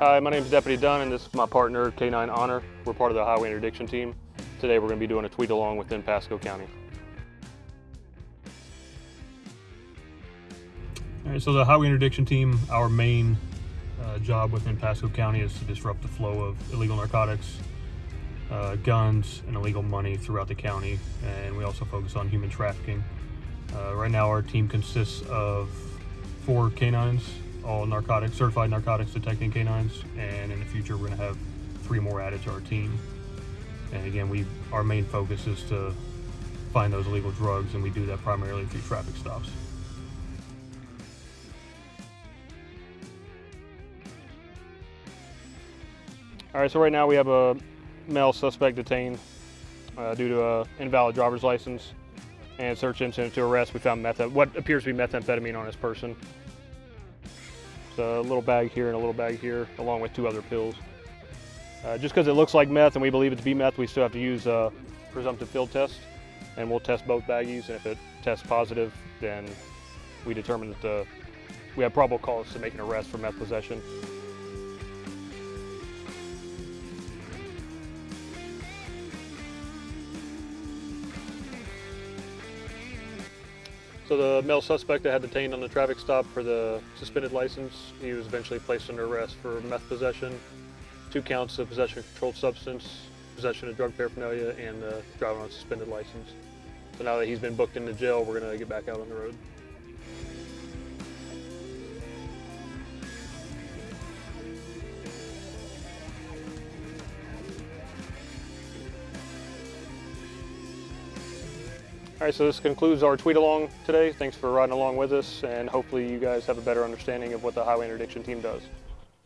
Hi, my name is Deputy Dunn, and this is my partner, K9 Honor. We're part of the Highway Interdiction Team. Today we're going to be doing a tweet along within Pasco County. All right, so the Highway Interdiction Team, our main uh, job within Pasco County is to disrupt the flow of illegal narcotics, uh, guns, and illegal money throughout the county. And we also focus on human trafficking. Uh, right now, our team consists of four canines, all narcotics, certified narcotics detecting canines, and in the future, we're going to have three more added to our team. And again, we our main focus is to find those illegal drugs, and we do that primarily through traffic stops. All right, so right now we have a male suspect detained uh, due to a invalid driver's license and search incident to arrest. We found meth, what appears to be methamphetamine on his person. A little bag here and a little bag here, along with two other pills. Uh, just because it looks like meth and we believe it to be meth, we still have to use a presumptive field test, and we'll test both baggies. And if it tests positive, then we determine that the, we have probable cause to make an arrest for meth possession. So the male suspect that had detained on the traffic stop for the suspended license, he was eventually placed under arrest for meth possession, two counts of possession of controlled substance, possession of drug paraphernalia, and uh, driving on suspended license. So now that he's been booked into jail, we're gonna get back out on the road. All right, so this concludes our tweet along today. Thanks for riding along with us, and hopefully you guys have a better understanding of what the Highway Interdiction Team does.